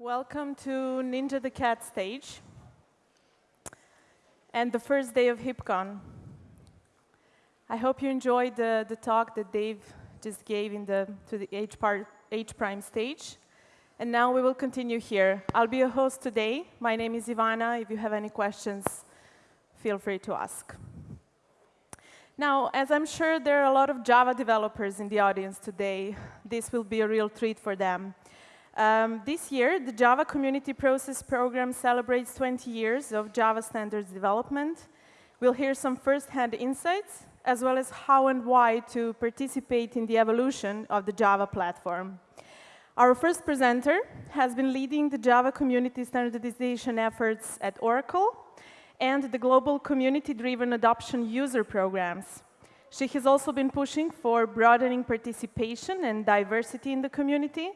Welcome to Ninja the Cat stage and the first day of HeapCon. I hope you enjoyed the, the talk that Dave just gave in the, to the H, part, H prime stage. And now we will continue here. I'll be your host today. My name is Ivana. If you have any questions, feel free to ask. Now, as I'm sure there are a lot of Java developers in the audience today, this will be a real treat for them. Um, this year, the Java Community Process Program celebrates 20 years of Java standards development. We'll hear some first-hand insights, as well as how and why to participate in the evolution of the Java platform. Our first presenter has been leading the Java community standardization efforts at Oracle and the global community-driven adoption user programs. She has also been pushing for broadening participation and diversity in the community,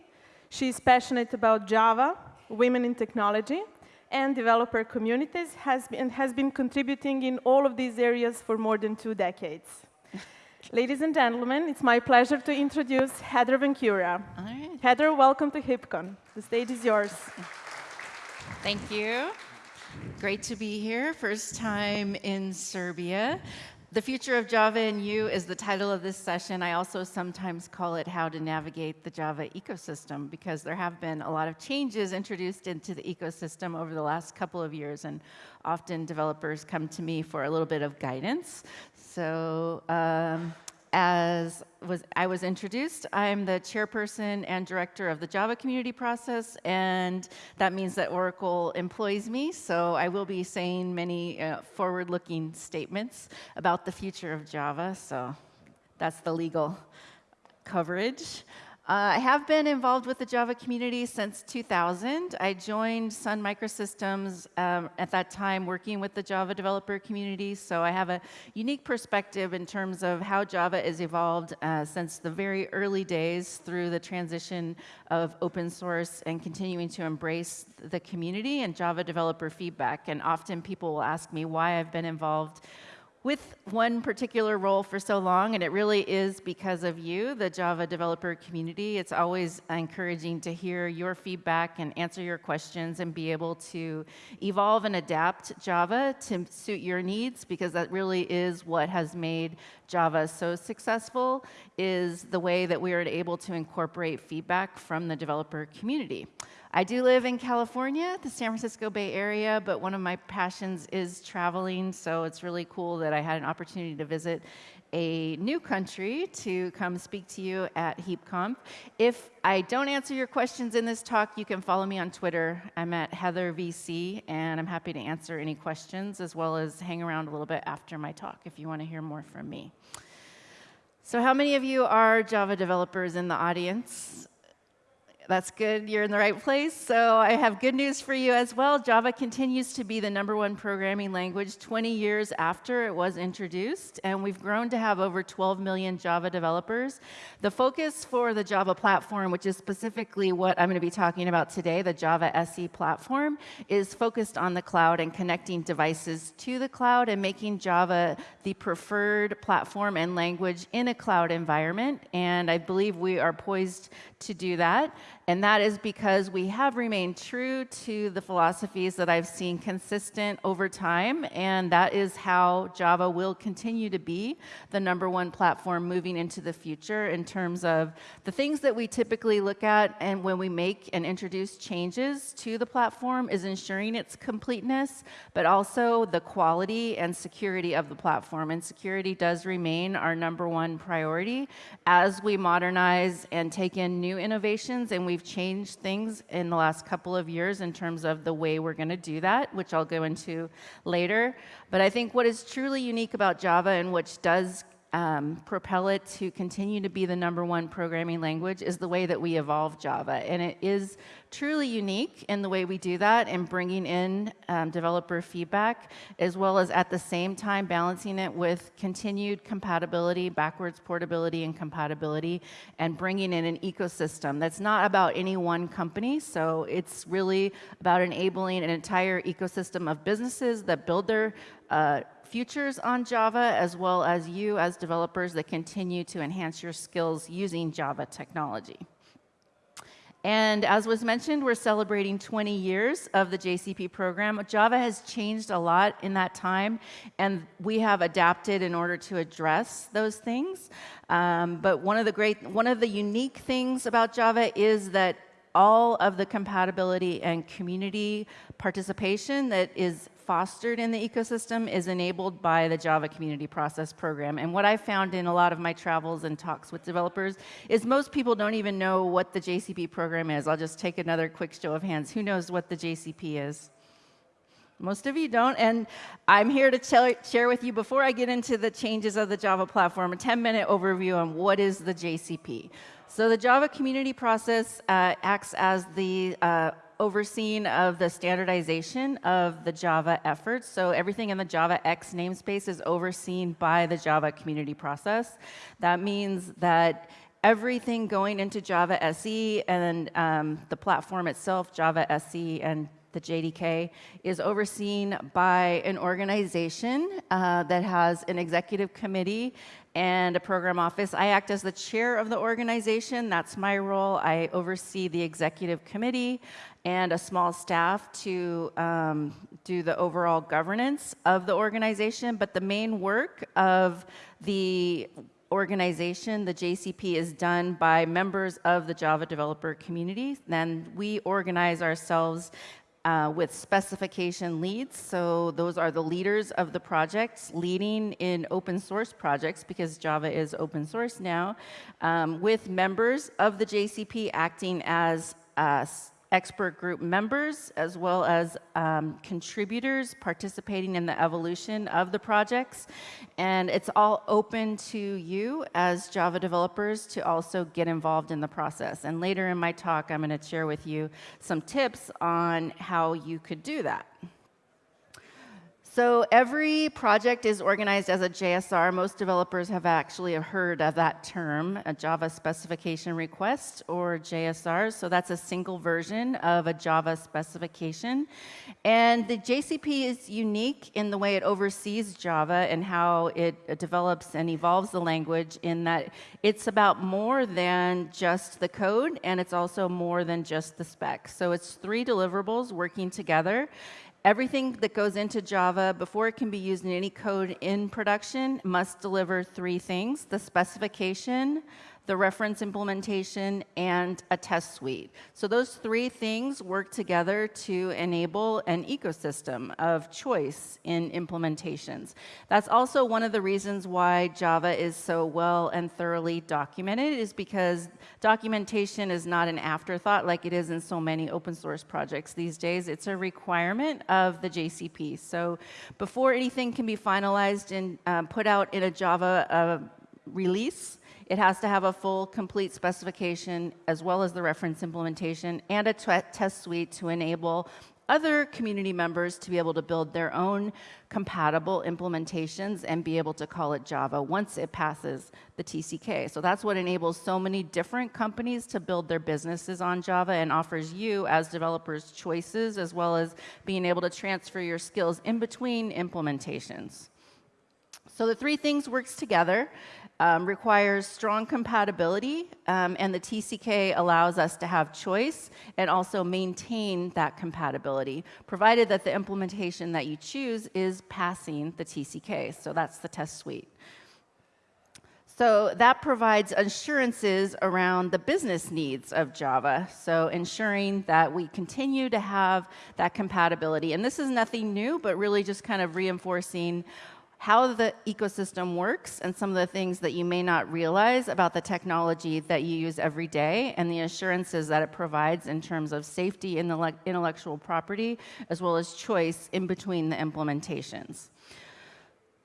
She's passionate about Java, women in technology, and developer communities, has been, has been contributing in all of these areas for more than two decades. Ladies and gentlemen, it's my pleasure to introduce Heather VanCura. All right. Heather, welcome to HeapCon. The stage is yours. Thank you. Great to be here. First time in Serbia. The Future of Java and You is the title of this session. I also sometimes call it How to Navigate the Java Ecosystem because there have been a lot of changes introduced into the ecosystem over the last couple of years and often developers come to me for a little bit of guidance. So um, as was, I was introduced, I'm the chairperson and director of the Java community process, and that means that Oracle employs me, so I will be saying many uh, forward-looking statements about the future of Java, so that's the legal coverage. Uh, I have been involved with the Java community since 2000. I joined Sun Microsystems um, at that time working with the Java developer community, so I have a unique perspective in terms of how Java has evolved uh, since the very early days through the transition of open source and continuing to embrace the community and Java developer feedback. And often people will ask me why I've been involved with one particular role for so long, and it really is because of you, the Java developer community. It's always encouraging to hear your feedback and answer your questions and be able to evolve and adapt Java to suit your needs, because that really is what has made Java so successful, is the way that we are able to incorporate feedback from the developer community. I do live in California, the San Francisco Bay Area, but one of my passions is traveling, so it's really cool that I had an opportunity to visit a new country to come speak to you at HeapCon. If I don't answer your questions in this talk, you can follow me on Twitter. I'm at HeatherVC, and I'm happy to answer any questions as well as hang around a little bit after my talk if you want to hear more from me. So how many of you are Java developers in the audience? That's good. You're in the right place. So I have good news for you as well. Java continues to be the number one programming language 20 years after it was introduced, and we've grown to have over 12 million Java developers. The focus for the Java platform, which is specifically what I'm going to be talking about today, the Java SE platform, is focused on the cloud and connecting devices to the cloud and making Java the preferred platform and language in a cloud environment. And I believe we are poised to do that. And that is because we have remained true to the philosophies that I've seen consistent over time. And that is how Java will continue to be the number one platform moving into the future in terms of the things that we typically look at and when we make and introduce changes to the platform is ensuring its completeness, but also the quality and security of the platform. And security does remain our number one priority as we modernize and take in new innovations and we we've changed things in the last couple of years in terms of the way we're going to do that, which I'll go into later. But I think what is truly unique about Java and which does um, propel it to continue to be the number one programming language is the way that we evolve Java. And it is truly unique in the way we do that and bringing in um, developer feedback, as well as at the same time balancing it with continued compatibility, backwards portability and compatibility, and bringing in an ecosystem that's not about any one company. So it's really about enabling an entire ecosystem of businesses that build their uh, futures on Java, as well as you as developers that continue to enhance your skills using Java technology. And as was mentioned, we're celebrating 20 years of the JCP program. Java has changed a lot in that time, and we have adapted in order to address those things. Um, but one of the great, one of the unique things about Java is that all of the compatibility and community participation that is fostered in the ecosystem is enabled by the Java Community Process Program. And what I found in a lot of my travels and talks with developers is most people don't even know what the JCP program is. I'll just take another quick show of hands. Who knows what the JCP is? Most of you don't, and I'm here to share with you, before I get into the changes of the Java platform, a 10-minute overview on what is the JCP. So the Java community process uh, acts as the uh, overseeing of the standardization of the Java efforts. So everything in the Java X namespace is overseen by the Java community process. That means that everything going into Java SE and um, the platform itself, Java SE and the JDK, is overseen by an organization uh, that has an executive committee and a program office. I act as the chair of the organization. That's my role. I oversee the executive committee and a small staff to um, do the overall governance of the organization. But the main work of the organization, the JCP, is done by members of the Java developer community. Then we organize ourselves uh, with specification leads. So those are the leaders of the projects leading in open source projects because Java is open source now, um, with members of the JCP acting as uh, expert group members as well as um, contributors participating in the evolution of the projects. And it's all open to you as Java developers to also get involved in the process. And later in my talk, I'm going to share with you some tips on how you could do that. So every project is organized as a JSR. Most developers have actually heard of that term, a Java specification request or JSR. So that's a single version of a Java specification. And the JCP is unique in the way it oversees Java and how it develops and evolves the language in that it's about more than just the code and it's also more than just the spec. So it's three deliverables working together. Everything that goes into Java before it can be used in any code in production must deliver three things, the specification, the reference implementation, and a test suite. So those three things work together to enable an ecosystem of choice in implementations. That's also one of the reasons why Java is so well and thoroughly documented is because documentation is not an afterthought like it is in so many open source projects these days. It's a requirement of the JCP. So before anything can be finalized and um, put out in a Java uh, release, it has to have a full, complete specification, as well as the reference implementation, and a test suite to enable other community members to be able to build their own compatible implementations and be able to call it Java once it passes the TCK. So that's what enables so many different companies to build their businesses on Java and offers you as developers choices as well as being able to transfer your skills in between implementations. So the three things works together um, requires strong compatibility, um, and the TCK allows us to have choice and also maintain that compatibility, provided that the implementation that you choose is passing the TCK. So that's the test suite. So that provides assurances around the business needs of Java. So ensuring that we continue to have that compatibility. And this is nothing new, but really just kind of reinforcing how the ecosystem works and some of the things that you may not realize about the technology that you use every day and the assurances that it provides in terms of safety the intellectual property as well as choice in between the implementations.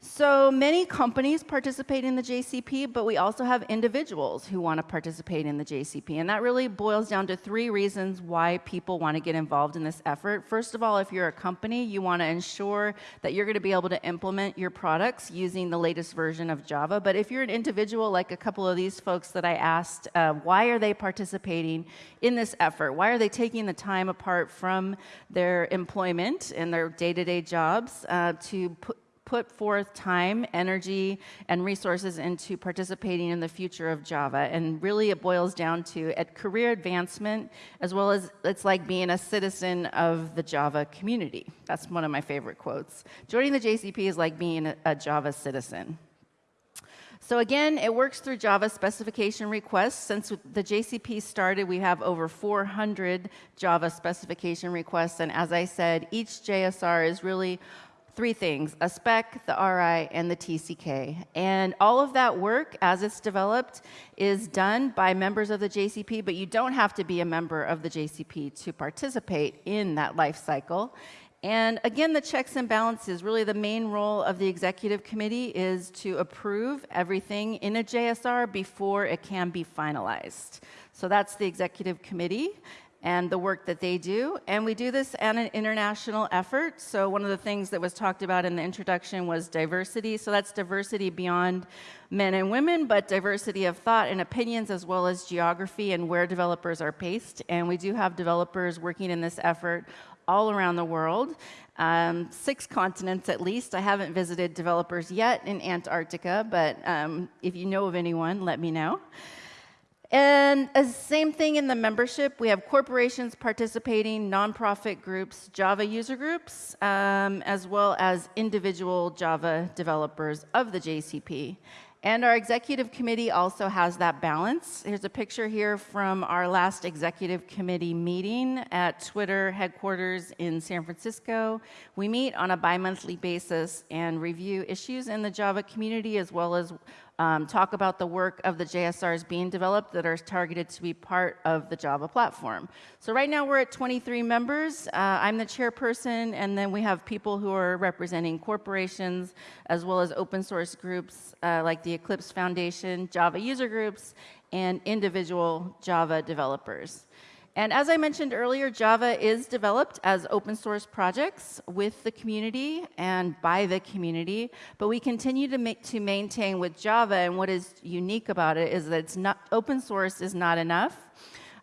So many companies participate in the JCP, but we also have individuals who want to participate in the JCP. And that really boils down to three reasons why people want to get involved in this effort. First of all, if you're a company, you want to ensure that you're going to be able to implement your products using the latest version of Java. But if you're an individual, like a couple of these folks that I asked, uh, why are they participating in this effort? Why are they taking the time apart from their employment and their day-to-day -day jobs uh, to put, put forth time, energy, and resources into participating in the future of Java. And really, it boils down to at career advancement, as well as it's like being a citizen of the Java community. That's one of my favorite quotes. Joining the JCP is like being a, Java citizen. So again, it works through Java specification requests. Since the JCP started, we have over 400 Java specification requests. And as I said, each JSR is really three things, a spec, the RI, and the TCK. And all of that work, as it's developed, is done by members of the JCP, but you don't have to be a member of the JCP to participate in that life cycle. And again, the checks and balances, really the main role of the executive committee is to approve everything in a JSR before it can be finalized. So that's the executive committee and the work that they do. And we do this at an international effort. So one of the things that was talked about in the introduction was diversity. So that's diversity beyond men and women, but diversity of thought and opinions as well as geography and where developers are based. And we do have developers working in this effort all around the world, um, six continents at least. I haven't visited developers yet in Antarctica, but um, if you know of anyone, let me know. And the same thing in the membership. We have corporations participating, nonprofit groups, Java user groups, um, as well as individual Java developers of the JCP. And our executive committee also has that balance. Here's a picture here from our last executive committee meeting at Twitter headquarters in San Francisco. We meet on a bi-monthly basis and review issues in the Java community as well as um, talk about the work of the JSRs being developed that are targeted to be part of the Java platform. So right now we're at 23 members. Uh, I'm the chairperson, and then we have people who are representing corporations as well as open source groups uh, like the Eclipse Foundation, Java user groups, and individual Java developers. And as I mentioned earlier, Java is developed as open source projects with the community and by the community, but we continue to, to maintain with Java, and what is unique about it is that it's not, open source is not enough.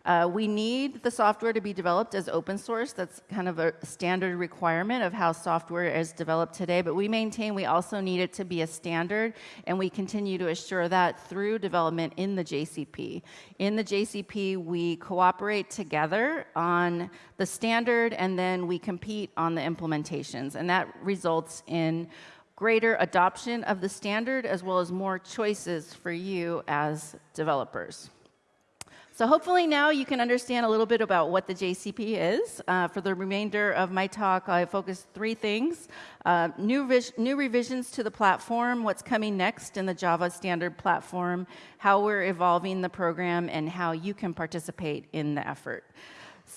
Uh, we need the software to be developed as open source. That's kind of a standard requirement of how software is developed today. But we maintain we also need it to be a standard, and we continue to assure that through development in the JCP. In the JCP, we cooperate together on the standard, and then we compete on the implementations. And that results in greater adoption of the standard as well as more choices for you as developers. So hopefully now you can understand a little bit about what the JCP is. Uh, for the remainder of my talk, I focus three things. Uh, new, new revisions to the platform, what's coming next in the Java standard platform, how we're evolving the program, and how you can participate in the effort.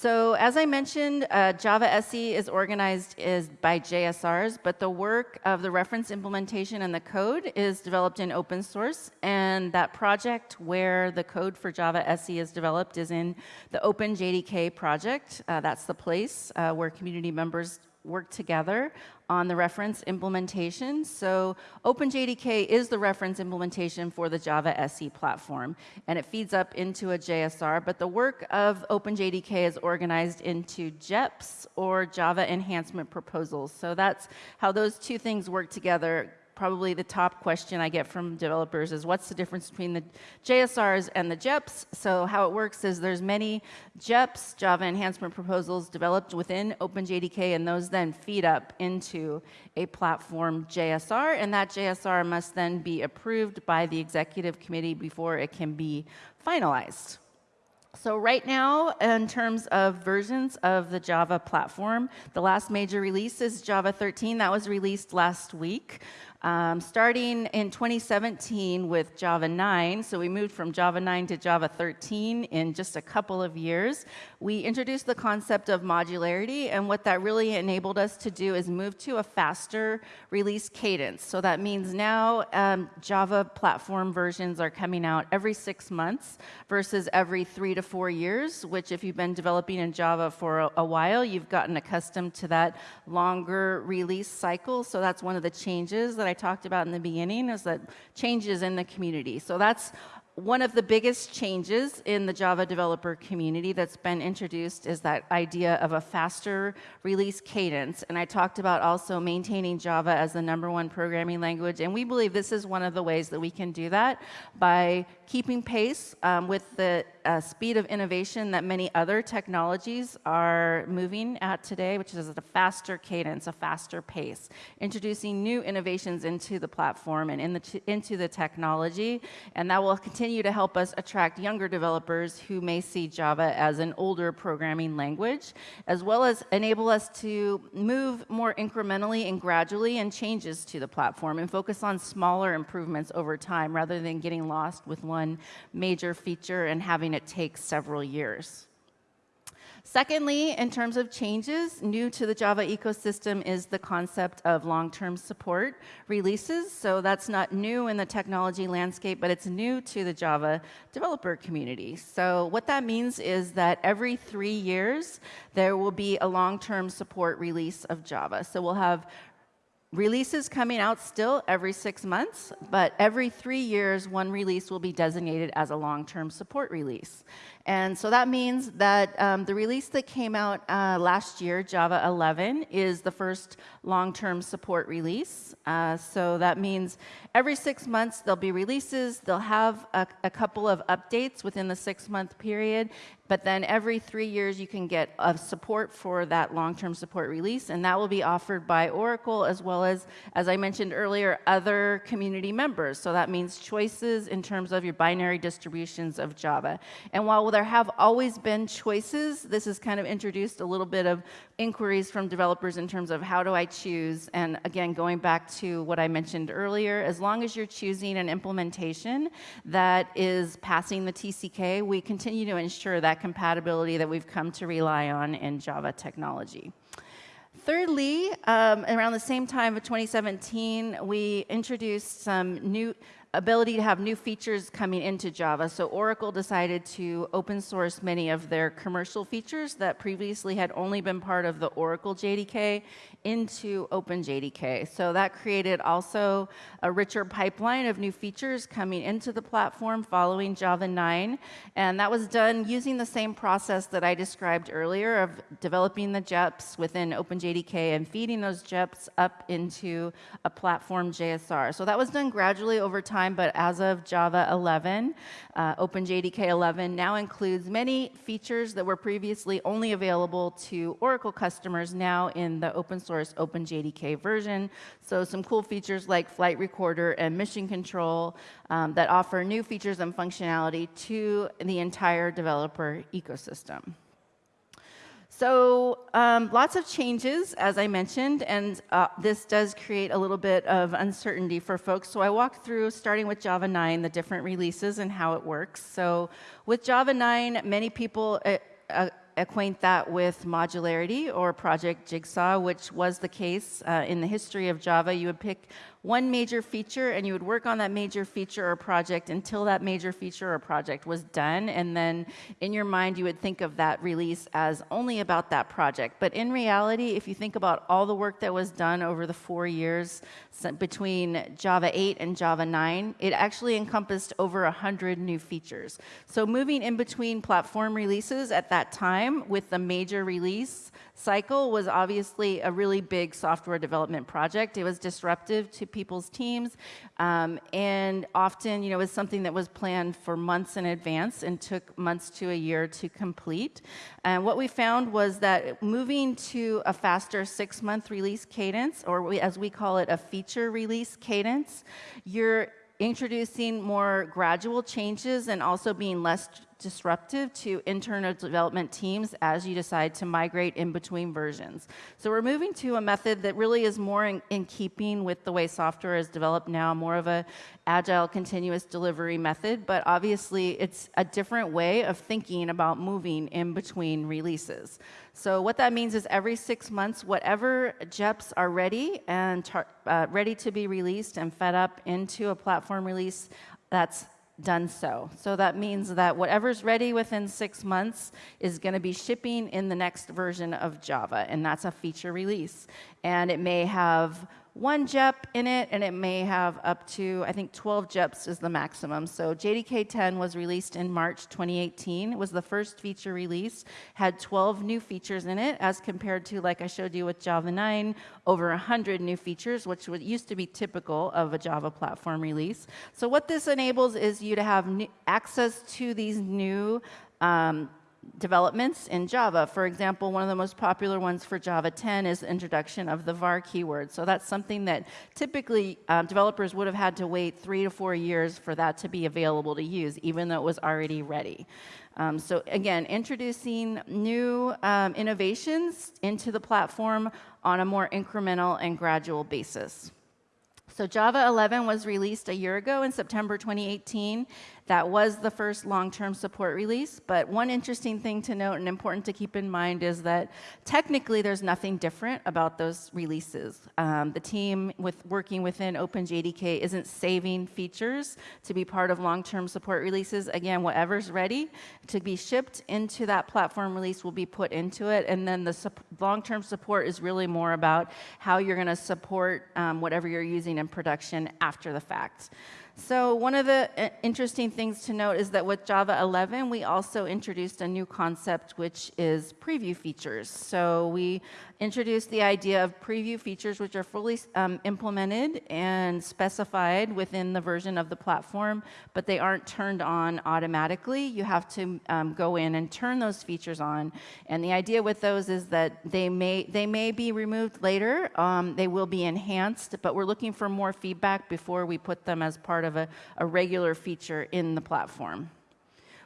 So as I mentioned, uh, Java SE is organized is by JSRs, but the work of the reference implementation and the code is developed in open source. And that project where the code for Java SE is developed is in the OpenJDK project. Uh, that's the place uh, where community members work together on the reference implementation. So OpenJDK is the reference implementation for the Java SE platform, and it feeds up into a JSR, but the work of OpenJDK is organized into JEPs, or Java Enhancement Proposals. So that's how those two things work together probably the top question I get from developers is what's the difference between the JSRs and the JEPs? So how it works is there's many JEPs, Java Enhancement Proposals, developed within OpenJDK, and those then feed up into a platform JSR, and that JSR must then be approved by the executive committee before it can be finalized. So right now, in terms of versions of the Java platform, the last major release is Java 13. That was released last week. Um, starting in 2017 with Java 9, so we moved from Java 9 to Java 13 in just a couple of years, we introduced the concept of modularity, and what that really enabled us to do is move to a faster release cadence. So that means now um, Java platform versions are coming out every six months versus every three to four years, which if you've been developing in Java for a, a while, you've gotten accustomed to that longer release cycle. So that's one of the changes that I talked about in the beginning is that changes in the community. So that's one of the biggest changes in the Java developer community that's been introduced is that idea of a faster release cadence. And I talked about also maintaining Java as the number one programming language. And we believe this is one of the ways that we can do that by keeping pace um, with the uh, speed of innovation that many other technologies are moving at today, which is at a faster cadence, a faster pace, introducing new innovations into the platform and in the into the technology. And that will continue to help us attract younger developers who may see Java as an older programming language, as well as enable us to move more incrementally and gradually in changes to the platform and focus on smaller improvements over time rather than getting lost with one major feature and having it take several years. Secondly, in terms of changes, new to the Java ecosystem is the concept of long-term support releases. So that's not new in the technology landscape, but it's new to the Java developer community. So what that means is that every three years, there will be a long-term support release of Java. So we'll have Releases coming out still every six months, but every three years, one release will be designated as a long-term support release. And so that means that um, the release that came out uh, last year, Java 11, is the first long-term support release. Uh, so that means every six months there'll be releases, they'll have a, a couple of updates within the six-month period, but then every three years, you can get a support for that long-term support release, and that will be offered by Oracle as well as, as I mentioned earlier, other community members. So that means choices in terms of your binary distributions of Java. And while there have always been choices, this has kind of introduced a little bit of inquiries from developers in terms of how do I choose? And again, going back to what I mentioned earlier, as long as you're choosing an implementation that is passing the TCK, we continue to ensure that compatibility that we've come to rely on in Java technology. Thirdly, um, around the same time of 2017, we introduced some new ability to have new features coming into Java. So Oracle decided to open source many of their commercial features that previously had only been part of the Oracle JDK into OpenJDK. So that created also a richer pipeline of new features coming into the platform following Java 9. And that was done using the same process that I described earlier of developing the JEPs within OpenJDK and feeding those JEPs up into a platform JSR. So that was done gradually over time but as of Java 11, uh, OpenJDK 11 now includes many features that were previously only available to Oracle customers now in the open source OpenJDK version. So some cool features like flight recorder and mission control um, that offer new features and functionality to the entire developer ecosystem. So um, lots of changes, as I mentioned, and uh, this does create a little bit of uncertainty for folks. So I walked through, starting with Java 9, the different releases and how it works. So with Java 9, many people uh, uh, acquaint that with modularity or Project Jigsaw, which was the case uh, in the history of Java. You would pick one major feature and you would work on that major feature or project until that major feature or project was done. And then in your mind, you would think of that release as only about that project. But in reality, if you think about all the work that was done over the four years between Java 8 and Java 9, it actually encompassed over 100 new features. So moving in between platform releases at that time with the major release cycle was obviously a really big software development project. It was disruptive to people's teams, um, and often, you know, was something that was planned for months in advance and took months to a year to complete. And what we found was that moving to a faster six-month release cadence, or we, as we call it, a feature release cadence, you're introducing more gradual changes and also being less disruptive to internal development teams as you decide to migrate in between versions. So we're moving to a method that really is more in, in, keeping with the way software is developed now, more of a agile continuous delivery method, but obviously it's a different way of thinking about moving in between releases. So what that means is every six months, whatever JEPs are ready and uh, ready to be released and fed up into a platform release, that's done so. So that means that whatever's ready within six months is going to be shipping in the next version of Java, and that's a feature release. And it may have one JEP in it, and it may have up to, I think 12 JEPs is the maximum. So JDK 10 was released in March 2018. It was the first feature release, had 12 new features in it, as compared to, like I showed you with Java 9, over 100 new features, which would, used to be typical of a Java platform release. So what this enables is you to have access to these new um, developments in Java. For example, one of the most popular ones for Java 10 is the introduction of the var keyword. So that's something that typically um, developers would have had to wait three to four years for that to be available to use, even though it was already ready. Um, so again, introducing new um, innovations into the platform on a more incremental and gradual basis. So Java 11 was released a year ago in September 2018, that was the first long-term support release, but one interesting thing to note and important to keep in mind is that technically there's nothing different about those releases. Um, the team with working within OpenJDK isn't saving features to be part of long-term support releases. Again, whatever's ready to be shipped into that platform release will be put into it, and then the long-term support is really more about how you're going to support um, whatever you're using in production after the fact. So one of the uh, interesting things to note is that with Java 11, we also introduced a new concept, which is preview features. So we introduced the idea of preview features, which are fully um, implemented and specified within the version of the platform, but they aren't turned on automatically. You have to um, go in and turn those features on. And the idea with those is that they may, they may be removed later. Um, they will be enhanced, but we're looking for more feedback before we put them as part of a, a regular feature in the platform.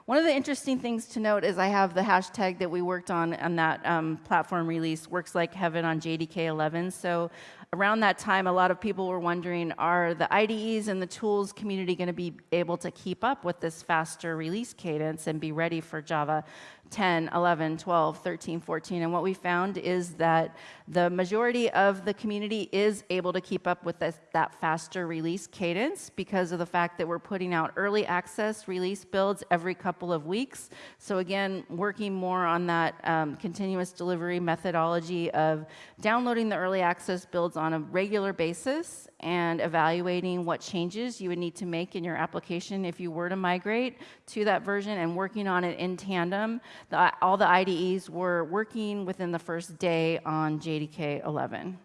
One of the interesting things to note is I have the hashtag that we worked on on that um, platform release, works like heaven on JDK 11. So around that time, a lot of people were wondering, are the IDEs and the tools community going to be able to keep up with this faster release cadence and be ready for Java 10, 11, 12, 13, 14. And what we found is that the majority of the community is able to keep up with this, that faster release cadence because of the fact that we're putting out early access release builds every couple of weeks. So again, working more on that um, continuous delivery methodology of downloading the early access builds on a regular basis and evaluating what changes you would need to make in your application if you were to migrate to that version and working on it in tandem. The, all the IDEs were working within the first day on JDK 11.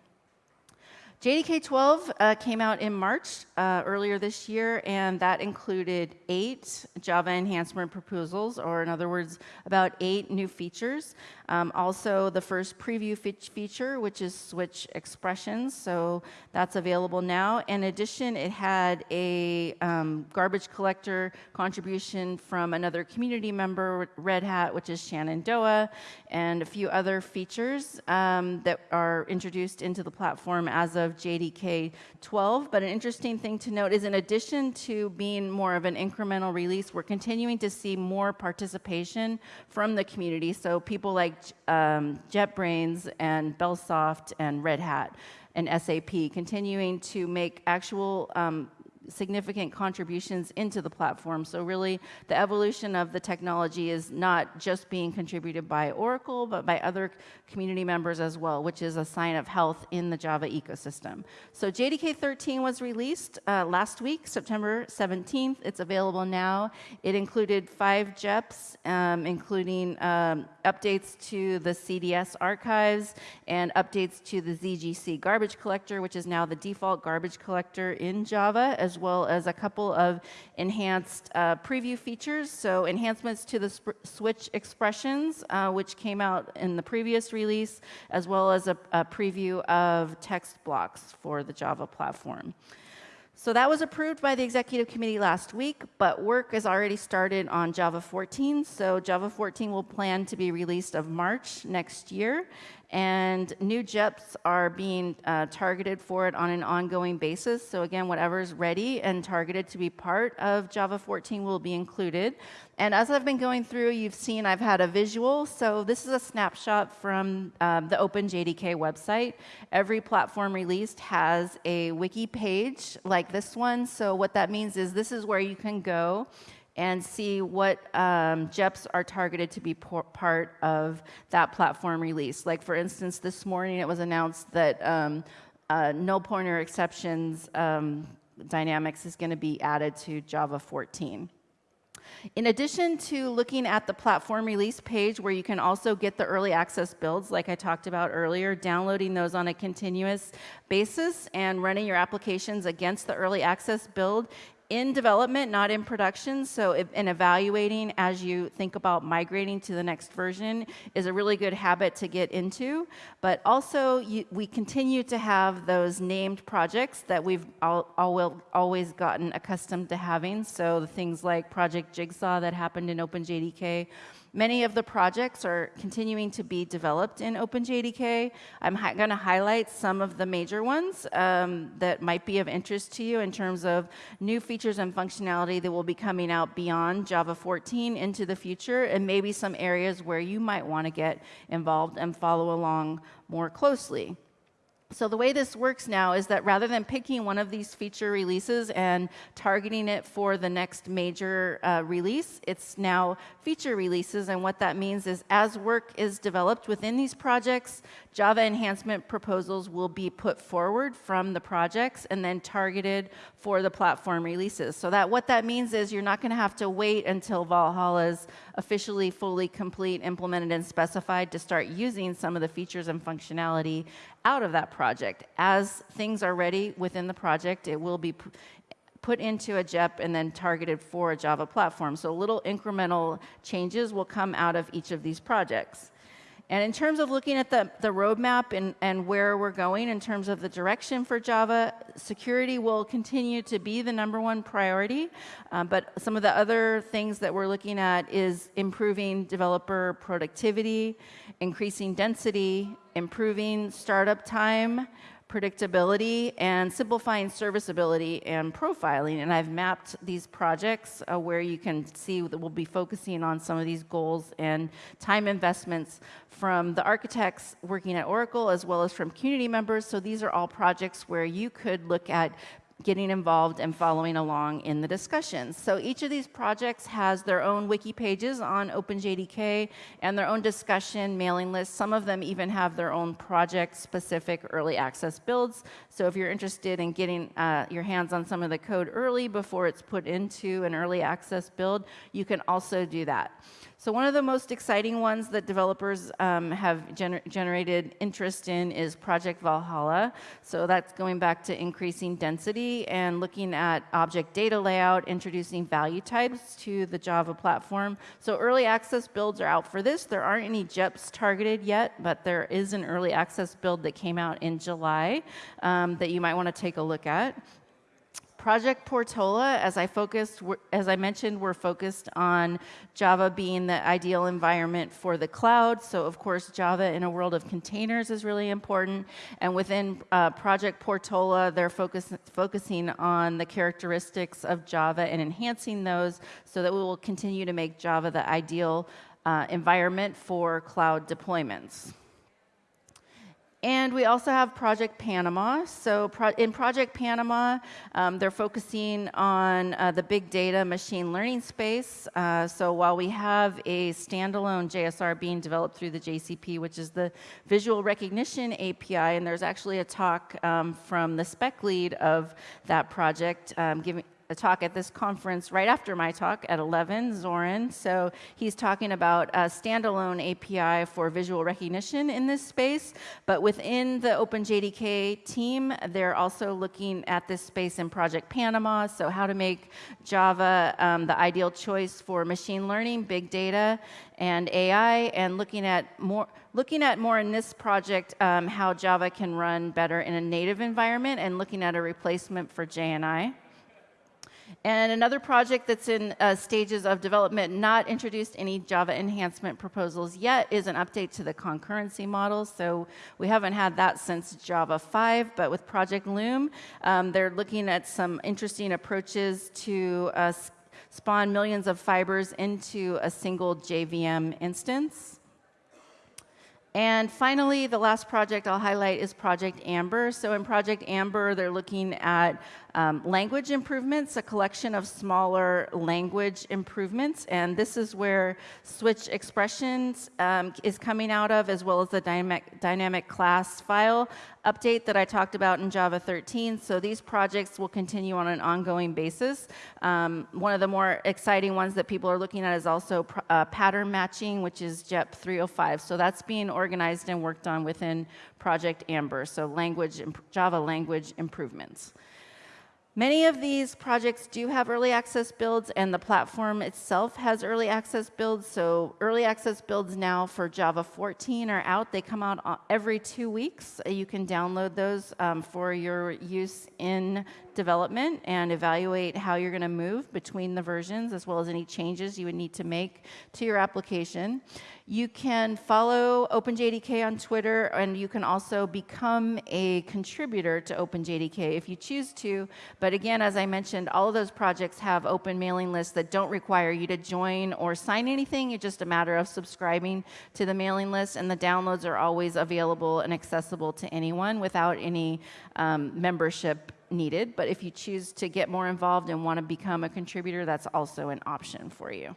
JDK 12 uh, came out in March uh, earlier this year, and that included eight Java enhancement proposals, or in other words, about eight new features. Um, also, the first preview fe feature, which is switch expressions, so that's available now. In addition, it had a um, garbage collector contribution from another community member, Red Hat, which is Shenandoah, and a few other features um, that are introduced into the platform as of JDK 12. But an interesting thing to note is in addition to being more of an incremental release, we're continuing to see more participation from the community. So people like um, JetBrains and Bellsoft and Red Hat and SAP continuing to make actual um, significant contributions into the platform. So really, the evolution of the technology is not just being contributed by Oracle, but by other community members as well, which is a sign of health in the Java ecosystem. So JDK 13 was released uh, last week, September 17th. It's available now. It included five JEPs, um, including um, updates to the CDS archives and updates to the ZGC garbage collector, which is now the default garbage collector in Java, as well as a couple of enhanced uh, preview features. So enhancements to the switch expressions, uh, which came out in the previous release, as well as a, a preview of text blocks for the Java platform. So that was approved by the executive committee last week, but work has already started on Java 14. So Java 14 will plan to be released of March next year. And new JEPs are being uh, targeted for it on an ongoing basis. So again, whatever is ready and targeted to be part of Java 14 will be included. And as I've been going through, you've seen I've had a visual. So this is a snapshot from um, the OpenJDK website. Every platform released has a wiki page like this one. So what that means is this is where you can go and see what um, JEPs are targeted to be part of that platform release. Like for instance, this morning it was announced that um, uh, null pointer exceptions um, dynamics is going to be added to Java 14. In addition to looking at the platform release page where you can also get the early access builds like I talked about earlier, downloading those on a continuous basis and running your applications against the early access build in development, not in production. So, if, evaluating as you think about migrating to the next version is a really good habit to get into. But also, you, we continue to have those named projects that we've all, all, always gotten accustomed to having. So, the things like Project Jigsaw that happened in OpenJDK Many of the projects are continuing to be developed in OpenJDK. I'm going to highlight some of the major ones um, that might be of interest to you in terms of new features and functionality that will be coming out beyond Java 14 into the future, and maybe some areas where you might want to get involved and follow along more closely. So the way this works now is that rather than picking one of these feature releases and targeting it for the next major uh, release, it's now feature releases. And what that means is as work is developed within these projects, Java enhancement proposals will be put forward from the projects and then targeted for the platform releases. So that what that means is you're not going to have to wait until Valhalla is officially fully complete, implemented, and specified to start using some of the features and functionality out of that project. As things are ready within the project, it will be put into a JEP and then targeted for a Java platform. So little incremental changes will come out of each of these projects. And in terms of looking at the, the roadmap and, and where we're going in terms of the direction for Java, security will continue to be the number one priority. Um, but some of the other things that we're looking at is improving developer productivity, increasing density, improving startup time, predictability and simplifying serviceability and profiling. And I've mapped these projects uh, where you can see that we'll be focusing on some of these goals and time investments from the architects working at Oracle as well as from community members. So these are all projects where you could look at getting involved and following along in the discussions. So each of these projects has their own wiki pages on OpenJDK and their own discussion mailing list. Some of them even have their own project-specific early access builds. So if you're interested in getting uh, your hands on some of the code early before it's put into an early access build, you can also do that. So one of the most exciting ones that developers um, have gener generated interest in is Project Valhalla. So that's going back to increasing density and looking at object data layout, introducing value types to the Java platform. So early access builds are out for this. There aren't any JEPs targeted yet, but there is an early access build that came out in July um, that you might want to take a look at. Project Portola, as I focused, as I mentioned, we're focused on Java being the ideal environment for the cloud. So of course, Java in a world of containers is really important. And within uh, Project Portola, they're focus, focusing on the characteristics of Java and enhancing those so that we will continue to make Java the ideal uh, environment for cloud deployments. And we also have Project Panama. So pro in Project Panama, um, they're focusing on uh, the big data machine learning space. Uh, so while we have a standalone JSR being developed through the JCP, which is the visual recognition API, and there's actually a talk um, from the spec lead of that project um, giving, a talk at this conference right after my talk at 11, Zoran. So he's talking about a standalone API for visual recognition in this space. But within the OpenJDK team, they're also looking at this space in Project Panama. So how to make Java um, the ideal choice for machine learning, big data, and AI, and looking at more looking at more in this project um, how Java can run better in a native environment and looking at a replacement for JNI. And another project that's in uh, stages of development, not introduced any Java enhancement proposals yet, is an update to the concurrency model. So we haven't had that since Java 5, but with Project Loom, um, they're looking at some interesting approaches to uh, spawn millions of fibers into a single JVM instance. And finally, the last project I'll highlight is Project Amber. So in Project Amber, they're looking at Um, language improvements, a collection of smaller language improvements, and this is where switch expressions um, is coming out of, as well as the dynamic, dynamic class file update that I talked about in Java 13. So these projects will continue on an ongoing basis. Um, one of the more exciting ones that people are looking at is also uh, pattern matching, which is JEP 305. So that's being organized and worked on within Project Amber, so language, Java language improvements. Many of these projects do have early access builds, and the platform itself has early access builds. So early access builds now for Java 14 are out. They come out every two weeks. You can download those um, for your use in development and evaluate how you're going to move between the versions as well as any changes you would need to make to your application. You can follow OpenJDK on Twitter and you can also become a contributor to OpenJDK if you choose to. But again, as I mentioned, all of those projects have open mailing lists that don't require you to join or sign anything. It's just a matter of subscribing to the mailing list and the downloads are always available and accessible to anyone without any um, membership needed, but if you choose to get more involved and want to become a contributor, that's also an option for you.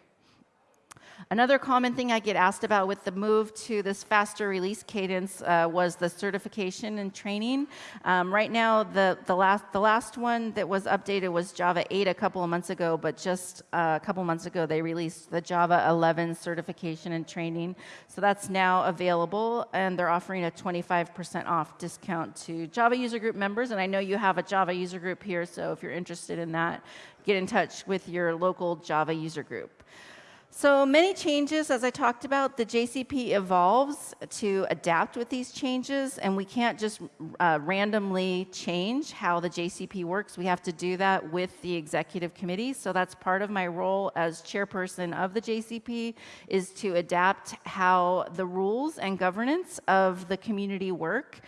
Another common thing I get asked about with the move to this faster release cadence uh, was the certification and training. Um, right now, the, the, last, the last one that was updated was Java 8 a couple of months ago, but just uh, a couple months ago, they released the Java 11 certification and training. So that's now available, and they're offering a 25% off discount to Java user group members. And I know you have a Java user group here, so if you're interested in that, get in touch with your local Java user group. So many changes, as I talked about, the JCP evolves to adapt with these changes, and we can't just uh, randomly change how the JCP works. We have to do that with the executive committee. So that's part of my role as chairperson of the JCP is to adapt how the rules and governance of the community work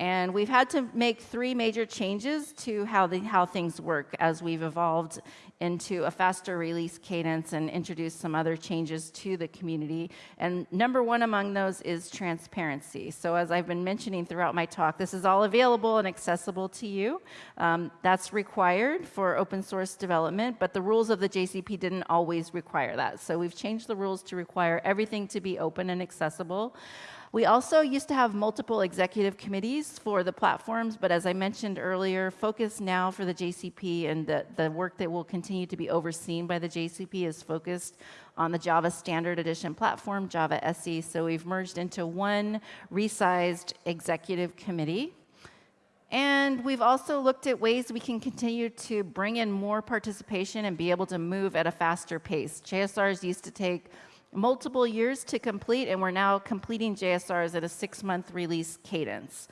and we've had to make three major changes to how, the, how things work as we've evolved into a faster release cadence and introduce some other changes to the community. And number one among those is transparency. So as I've been mentioning throughout my talk, this is all available and accessible to you. Um, that's required for open source development, but the rules of the JCP didn't always require that. So we've changed the rules to require everything to be open and accessible. We also used to have multiple executive committees for the platforms, but as I mentioned earlier, focus now for the JCP and the, the work that will continue to be overseen by the JCP is focused on the Java Standard Edition platform, Java SE. So we've merged into one resized executive committee. And we've also looked at ways we can continue to bring in more participation and be able to move at a faster pace. JSRs used to take multiple years to complete, and we're now completing JSRs at a six-month release cadence.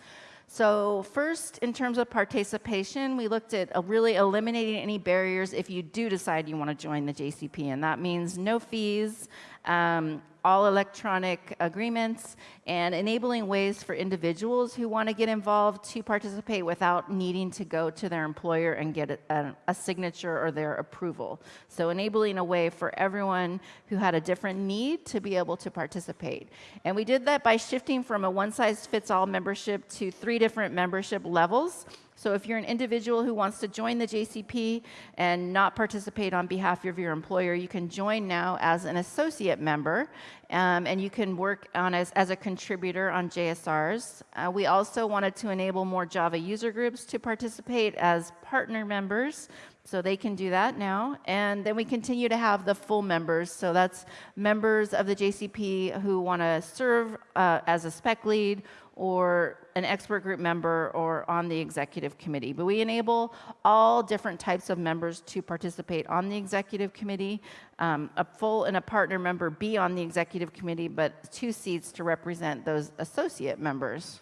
So first, in terms of participation, we looked at really eliminating any barriers if you do decide you want to join the JCP, and that means no fees, um, all electronic agreements, and enabling ways for individuals who want to get involved to participate without needing to go to their employer and get a, a, signature or their approval. So enabling a way for everyone who had a different need to be able to participate. And we did that by shifting from a one-size-fits-all membership to three different membership levels. So if you're an individual who wants to join the JCP and not participate on behalf of your employer, you can join now as an associate member, um, and you can work on as, as a contributor on JSRs. Uh, we also wanted to enable more Java user groups to participate as partner members, so they can do that now. And then we continue to have the full members. So that's members of the JCP who want to serve uh, as a spec lead or an expert group member or on the executive committee. But we enable all different types of members to participate on the executive committee. Um, a full and a partner member be on the executive committee, but two seats to represent those associate members.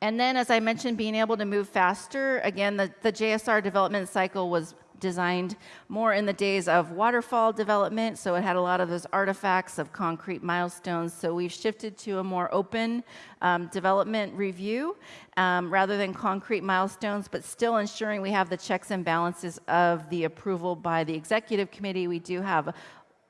And then, as I mentioned, being able to move faster. Again, the, the JSR development cycle was designed more in the days of waterfall development, so it had a lot of those artifacts of concrete milestones. So we've shifted to a more open um, development review um, rather than concrete milestones, but still ensuring we have the checks and balances of the approval by the executive committee. We do have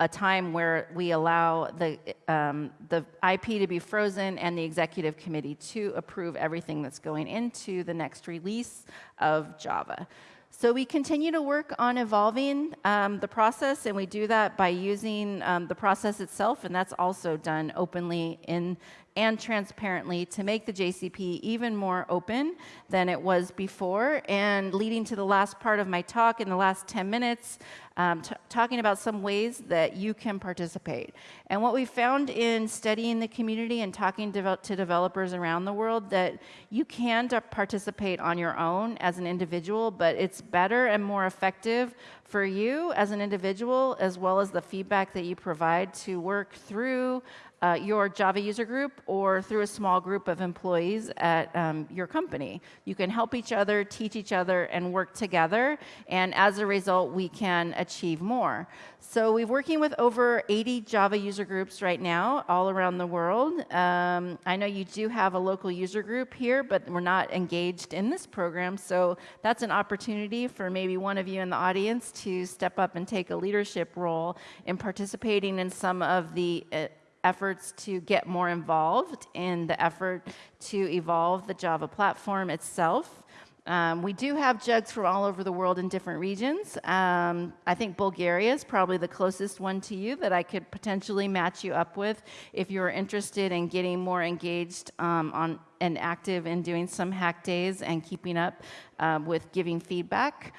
a time where we allow the, um, the IP to be frozen and the executive committee to approve everything that's going into the next release of Java. So we continue to work on evolving um, the process, and we do that by using um, the process itself, and that's also done openly in and transparently to make the JCP even more open than it was before. And leading to the last part of my talk in the last 10 minutes, um, talking about some ways that you can participate. And what we found in studying the community and talking to, to developers around the world that you can participate on your own as an individual, but it's better and more effective for you as an individual, as well as the feedback that you provide to work through uh, your Java user group or through a small group of employees at um, your company. You can help each other, teach each other, and work together. And as a result, we can achieve more. So we're working with over 80 Java user groups right now all around the world. Um, I know you do have a local user group here, but we're not engaged in this program. So that's an opportunity for maybe one of you in the audience to step up and take a leadership role in participating in some of the uh, efforts to get more involved in the effort to evolve the Java platform itself. Um, we do have jugs from all over the world in different regions. Um, I think Bulgaria is probably the closest one to you that I could potentially match you up with if you're interested in getting more engaged um, on and active in doing some hack days and keeping up um, with giving feedback.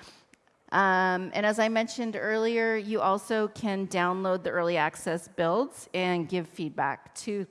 Um, and as I mentioned earlier, you also can download the early access builds and give feedback to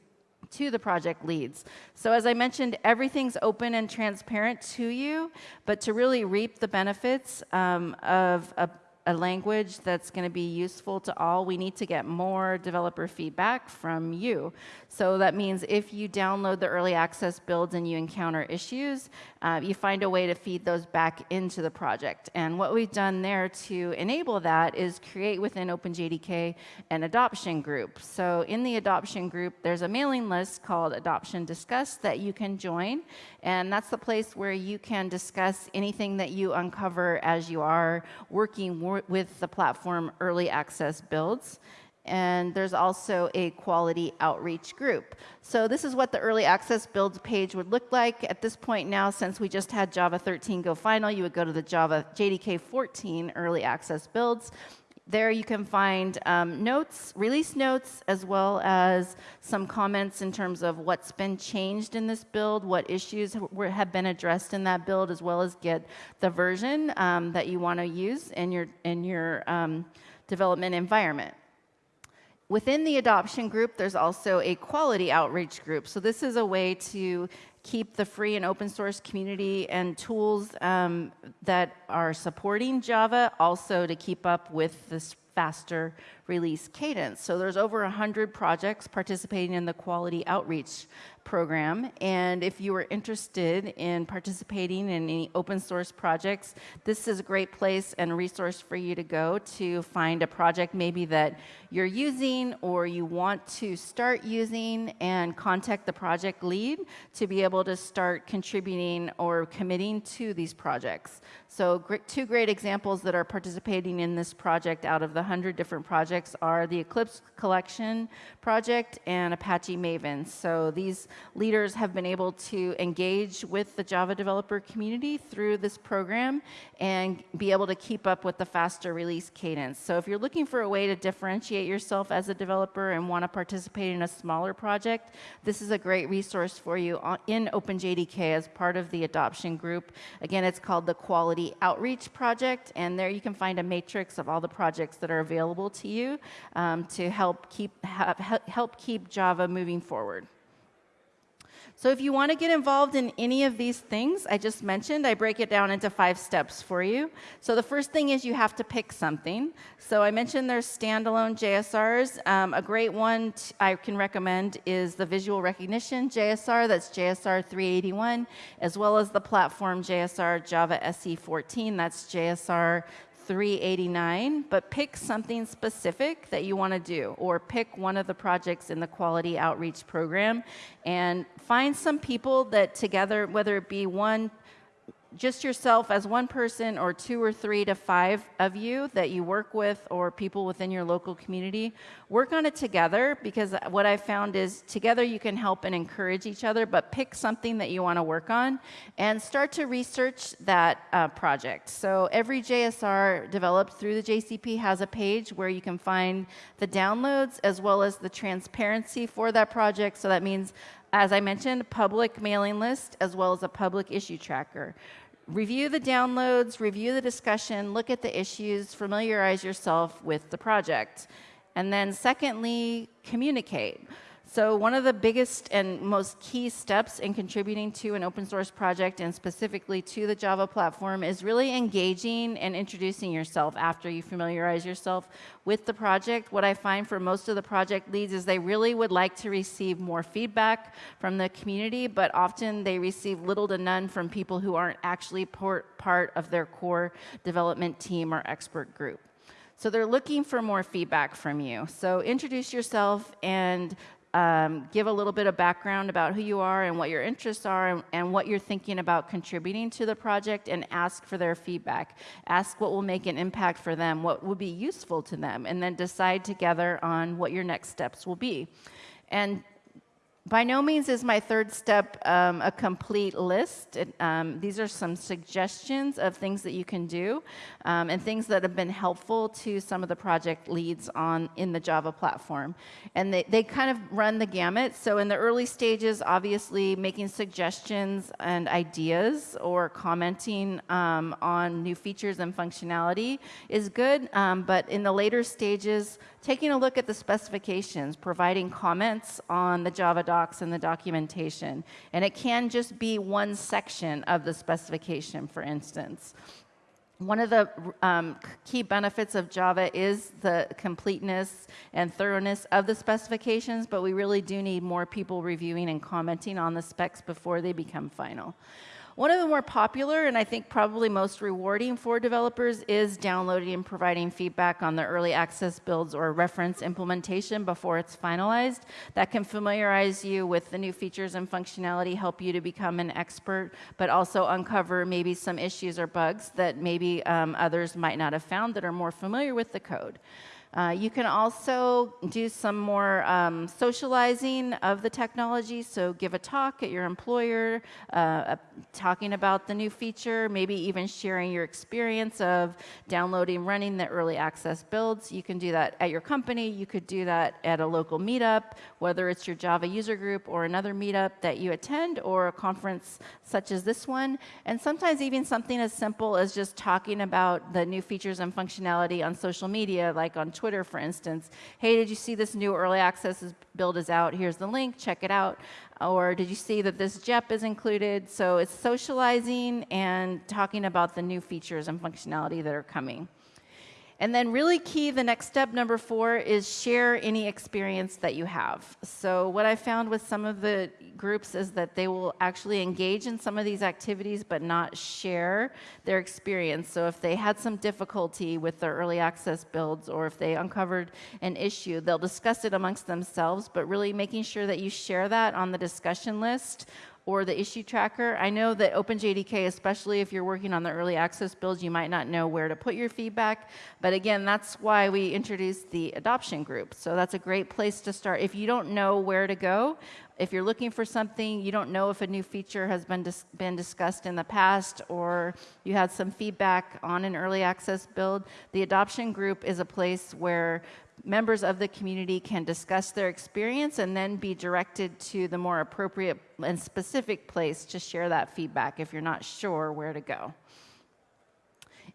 to the project leads. So as I mentioned, everything's open and transparent to you, but to really reap the benefits um, of a a language that's going to be useful to all, we need to get more developer feedback from you. So that means if you download the early access builds and you encounter issues, uh, you find a way to feed those back into the project. And what we've done there to enable that is create within OpenJDK an adoption group. So in the adoption group, there's a mailing list called Adoption Discuss that you can join. And that's the place where you can discuss anything that you uncover as you are working with the platform early access builds. And there's also a quality outreach group. So this is what the early access builds page would look like. At this point now, since we just had Java 13 go final, you would go to the Java JDK 14 early access builds. There you can find um, notes, release notes, as well as some comments in terms of what's been changed in this build, what issues have been addressed in that build, as well as get the version um, that you want to use in your, in your um, development environment. Within the adoption group, there's also a quality outreach group. So this is a way to keep the free and open source community and tools um, that are supporting Java, also to keep up with this faster release cadence. So there's over 100 projects participating in the quality outreach program. And if you are interested in participating in any open source projects, this is a great place and resource for you to go to find a project maybe that you're using or you want to start using and contact the project lead to be able to start contributing or committing to these projects. So two great examples that are participating in this project out of the 100 different projects are the Eclipse Collection project and Apache Maven. So these leaders have been able to engage with the Java developer community through this program and be able to keep up with the faster release cadence. So if you're looking for a way to differentiate yourself as a developer and want to participate in a smaller project, this is a great resource for you in OpenJDK as part of the adoption group. Again, it's called the Quality Outreach Project, and there you can find a matrix of all the projects that are available to you um, to help keep, help keep Java moving forward. So if you want to get involved in any of these things I just mentioned, I break it down into five steps for you. So the first thing is you have to pick something. So I mentioned there's standalone JSRs. Um, a great one I can recommend is the visual recognition JSR, that's JSR 381, as well as the platform JSR Java SE 14, that's JSR 389, but pick something specific that you want to do, or pick one of the projects in the quality outreach program and find some people that together, whether it be one just yourself as one person or two or three to five of you that you work with or people within your local community, work on it together because what I found is together you can help and encourage each other, but pick something that you want to work on and start to research that uh, project. So every JSR developed through the JCP has a page where you can find the downloads as well as the transparency for that project. So that means as I mentioned, public mailing list as well as a public issue tracker review the downloads, review the discussion, look at the issues, familiarize yourself with the project. And then secondly, communicate. So one of the biggest and most key steps in contributing to an open source project and specifically to the Java platform is really engaging and introducing yourself after you familiarize yourself with the project. What I find for most of the project leads is they really would like to receive more feedback from the community, but often they receive little to none from people who aren't actually part of their core development team or expert group. So they're looking for more feedback from you. So introduce yourself and um, give a little bit of background about who you are and what your interests are and, and, what you're thinking about contributing to the project and ask for their feedback. Ask what will make an impact for them, what will be useful to them, and then decide together on what your next steps will be. And by no means is my third step um, a complete list. It, um, these are some suggestions of things that you can do um, and things that have been helpful to some of the project leads on in the Java platform. And they, they kind of run the gamut. So in the early stages, obviously making suggestions and ideas or commenting um, on new features and functionality is good. Um, but in the later stages, taking a look at the specifications, providing comments on the Java docs and the documentation. And it can just be one section of the specification, for instance. One of the um, key benefits of Java is the completeness and thoroughness of the specifications, but we really do need more people reviewing and commenting on the specs before they become final. One of the more popular and I think probably most rewarding for developers is downloading and providing feedback on the early access builds or reference implementation before it's finalized. That can familiarize you with the new features and functionality, help you to become an expert, but also uncover maybe some issues or bugs that maybe um, others might not have found that are more familiar with the code. Uh, you can also do some more um, socializing of the technology, so give a talk at your employer, uh, uh, talking about the new feature, maybe even sharing your experience of downloading, running the early access builds. You can do that at your company, you could do that at a local meetup, whether it's your Java user group or another meetup that you attend or a conference such as this one. And sometimes even something as simple as just talking about the new features and functionality on social media, like on Twitter, for instance. Hey, did you see this new early access build is out? Here's the link, check it out. Or did you see that this JEP is included? So it's socializing and talking about the new features and functionality that are coming. And then really key, the next step, number four, is share any experience that you have. So what I found with some of the groups is that they will actually engage in some of these activities but not share their experience. So if they had some difficulty with their early access builds or if they uncovered an issue, they'll discuss it amongst themselves, but really making sure that you share that on the discussion list or the issue tracker. I know that OpenJDK, especially if you're working on the early access builds, you might not know where to put your feedback. But again, that's why we introduced the adoption group. So that's a great place to start. If you don't know where to go, if you're looking for something, you don't know if a new feature has been, dis been discussed in the past or you had some feedback on an early access build, the adoption group is a place where members of the community can discuss their experience and then be directed to the more appropriate and specific place to share that feedback if you're not sure where to go.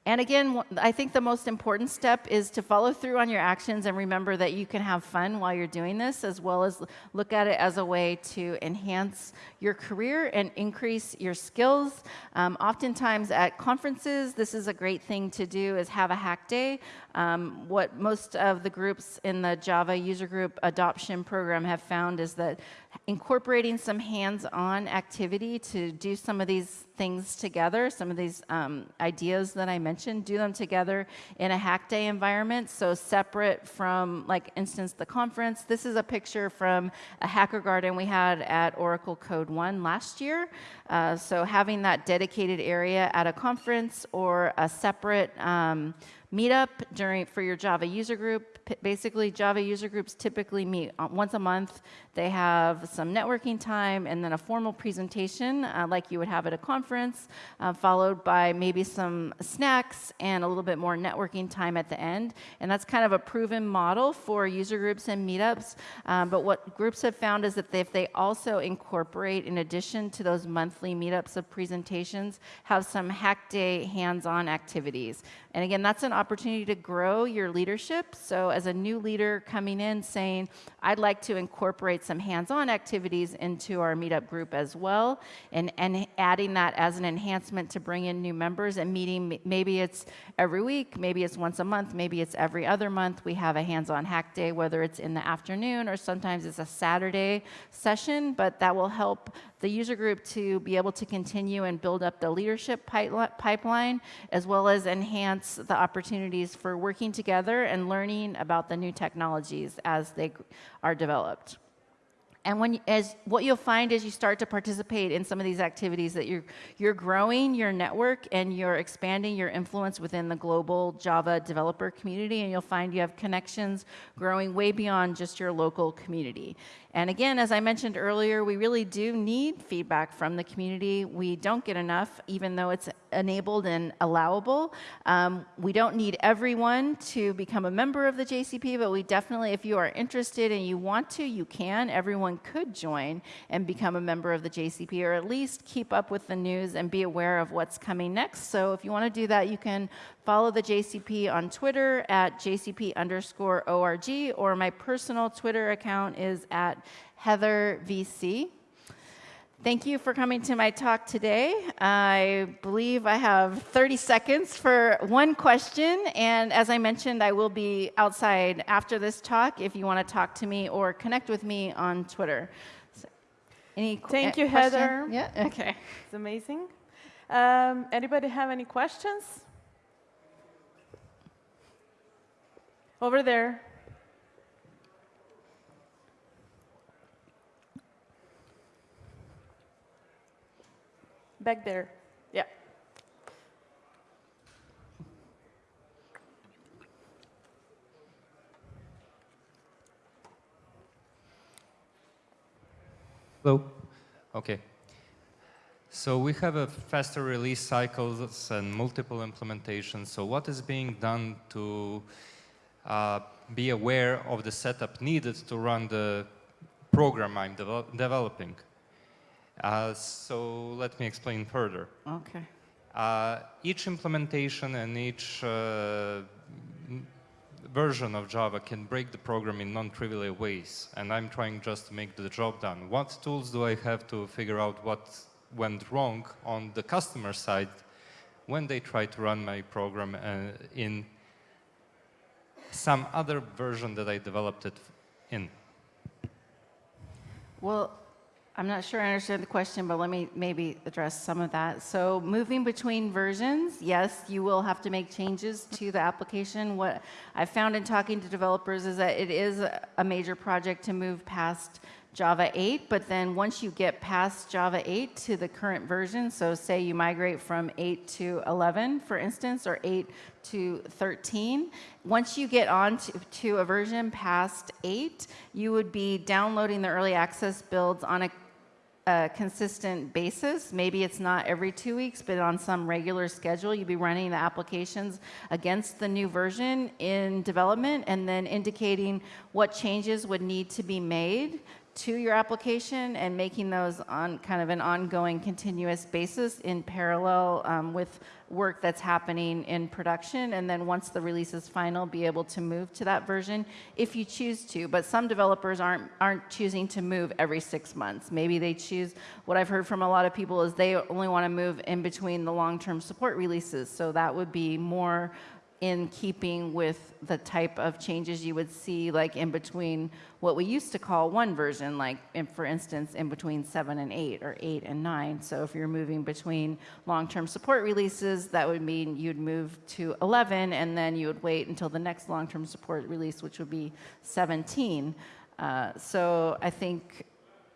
And again, I think the most important step is to follow through on your actions and remember that you can have fun while you're doing this, as well as look at it as a way to enhance your career and increase your skills. Um, oftentimes at conferences, this is a great thing to do is have a hack day. Um, what most of the groups in the Java user group adoption program have found is that incorporating some hands-on activity to do some of these things together, some of these um, ideas that I mentioned, do them together in a hack day environment. So separate from, like, instance, the conference. This is a picture from a Hackergarten we had at Oracle Code One last year. Uh, so having that dedicated area at a conference or a separate um, meetup during for your Java user group. Basically, Java user groups typically meet uh, once a month. They have some networking time and then a formal presentation uh, like you would have at a conference, uh, followed by maybe some snacks and a little bit more networking time at the end. And that's kind of a proven model for user groups and meetups. Um, but what groups have found is that if they also incorporate, in addition to those monthly meetups of presentations, have some hack day hands-on activities. And again, that's an opportunity to grow your leadership. So as a new leader coming in saying, I'd like to incorporate some hands-on activities into our meetup group as well, and, and adding that as an enhancement to bring in new members and meeting, maybe it's every week, maybe it's once a month, maybe it's every other month. We have a hands-on hack day, whether it's in the afternoon or sometimes it's a Saturday session, but that will help the user group to be able to continue and build up the leadership pipeline, as well as enhance the opportunities for working together and learning about the new technologies as they are developed. And when, as what you'll find as you start to participate in some of these activities that you're, you're growing your network and you're expanding your influence within the global Java developer community, and you'll find you have connections growing way beyond just your local community. And again, as I mentioned earlier, we really do need feedback from the community. We don't get enough, even though it's enabled and allowable. Um, we don't need everyone to become a member of the JCP, but we definitely, if you are interested and you want to, you can. Everyone could join and become a member of the JCP, or at least keep up with the news and be aware of what's coming next. So if you want to do that, you can follow the JCP on Twitter at JCP underscore ORG, or my personal Twitter account is at Heather VC. Thank you for coming to my talk today. I believe I have 30 seconds for one question. And as I mentioned, I will be outside after this talk if you want to talk to me or connect with me on Twitter. So, any Thank you, question? Heather. Yeah, okay. It's amazing. Um, anybody have any questions? Over there. Back there. Yeah. Hello. Okay. So we have a faster release cycles and multiple implementations. So what is being done to uh, be aware of the setup needed to run the program I'm developing. Uh, so let me explain further. Okay. Uh, each implementation and each uh, version of Java can break the program in non-trivial ways, and I'm trying just to make the job done. What tools do I have to figure out what went wrong on the customer side when they try to run my program uh, in some other version that I developed it in? Well, I'm not sure I understand the question, but let me maybe address some of that. So moving between versions, yes, you will have to make changes to the application. What I found in talking to developers is that it is a major project to move past Java 8, but then once you get past Java 8 to the current version, so say you migrate from 8 to 11, for instance, or 8 to 13, once you get on to, to a version past 8, you would be downloading the early access builds on a a consistent basis. Maybe it's not every two weeks, but on some regular schedule, you'd be running the applications against the new version in development and then indicating what changes would need to be made to your application and making those on kind of an ongoing continuous basis in parallel um, with work that's happening in production. And then once the release is final be able to move to that version if you choose to. But some developers aren't aren't choosing to move every six months. Maybe they choose what I've heard from a lot of people is they only want to move in between the long-term support releases. So that would be more in keeping with the type of changes you would see like in between what we used to call one version, like in, for instance, in between seven and eight or eight and nine. So if you're moving between long-term support releases, that would mean you'd move to 11 and then you would wait until the next long-term support release, which would be 17. Uh, so I think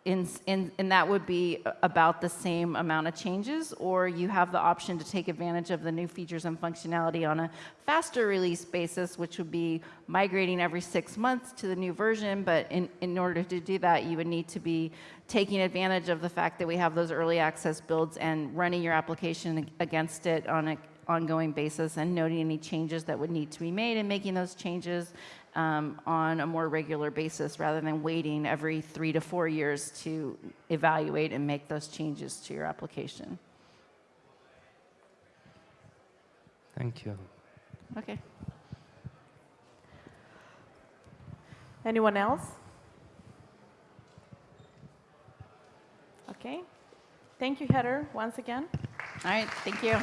in, in, and that would be about the same amount of changes, or you have the option to take advantage of the new features and functionality on a faster release basis, which would be migrating every six months to the new version. But in, in order to do that, you would need to be taking advantage of the fact that we have those early access builds and running your application against it on an ongoing basis and noting any changes that would need to be made and making those changes um, on a more regular basis rather than waiting every three to four years to evaluate and make those changes to your application. Thank you. Okay. Anyone else? Okay. Thank you, Heather, once again. All right. Thank you.